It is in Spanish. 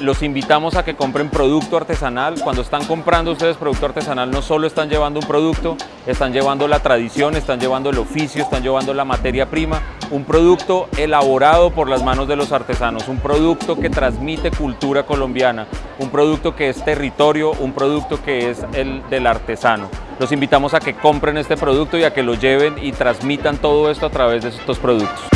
los invitamos a que compren producto artesanal. Cuando están comprando ustedes producto artesanal, no solo están llevando un producto, están llevando la tradición, están llevando el oficio, están llevando la materia prima, un producto elaborado por las manos de los artesanos, un producto que transmite cultura colombiana, un producto que es territorio, un producto que es el del artesano. Los invitamos a que compren este producto y a que lo lleven y transmitan todo esto a través de estos productos.